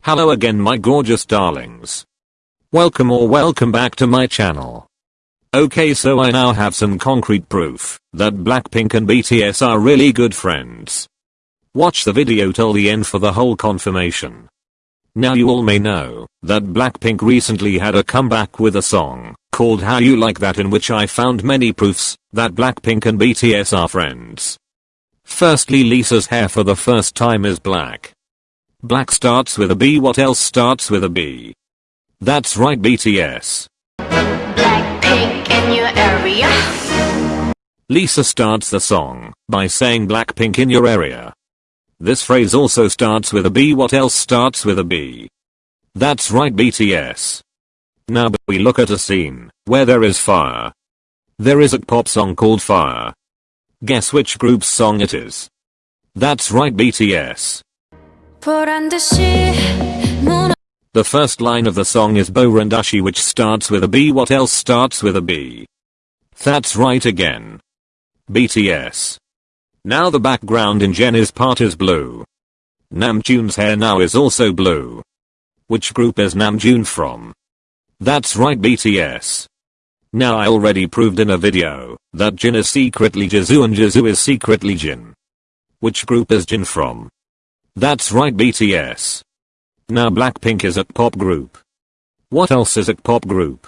Hello again my gorgeous darlings. Welcome or welcome back to my channel. Okay so I now have some concrete proof that Blackpink and BTS are really good friends. Watch the video till the end for the whole confirmation. Now you all may know that Blackpink recently had a comeback with a song called How You Like That in which I found many proofs that Blackpink and BTS are friends. Firstly Lisa's hair for the first time is black. Black starts with a B what else starts with a B? That's right BTS. Blackpink in your area. Lisa starts the song by saying Blackpink in your area. This phrase also starts with a B. What else starts with a B? That's right BTS. Now we look at a scene where there is fire. There is a pop song called Fire. Guess which group's song it is? That's right BTS. The first line of the song is Borandashi which starts with a B. What else starts with a B? That's right again. BTS. Now the background in Jennie's part is blue. Namjoon's hair now is also blue. Which group is Namjoon from? That's right BTS. Now I already proved in a video that Jin is secretly Jisoo and Jisoo is secretly Jin. Which group is Jin from? That's right BTS. Now Blackpink is a pop group. What else is a pop group?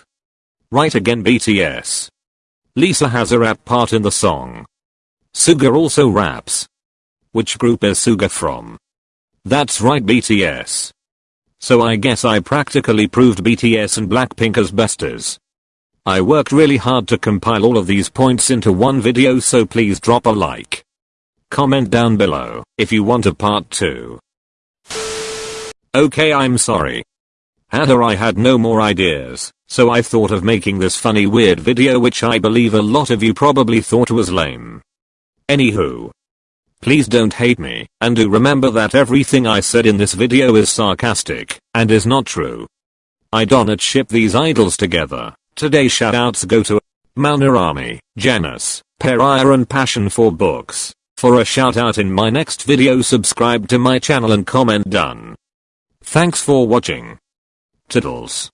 Right again BTS. Lisa has a rap part in the song. Suga also raps. Which group is Suga from? That's right BTS. So I guess I practically proved BTS and Blackpink as besties. I worked really hard to compile all of these points into one video so please drop a like. Comment down below if you want a part 2. Okay I'm sorry. Hadder I had no more ideas, so I thought of making this funny weird video which I believe a lot of you probably thought was lame. Anywho. Please don't hate me, and do remember that everything I said in this video is sarcastic, and is not true. I don't ship these idols together. Today shoutouts go to Maunarami, Janus, Perire and Passion for Books. For a shoutout in my next video subscribe to my channel and comment done. Thanks for watching. Tiddles.